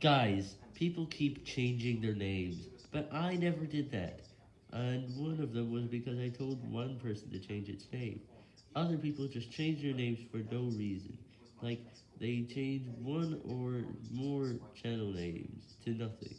Guys, people keep changing their names, but I never did that. And one of them was because I told one person to change its name. Other people just change their names for no reason. Like, they change one or more channel names to nothing.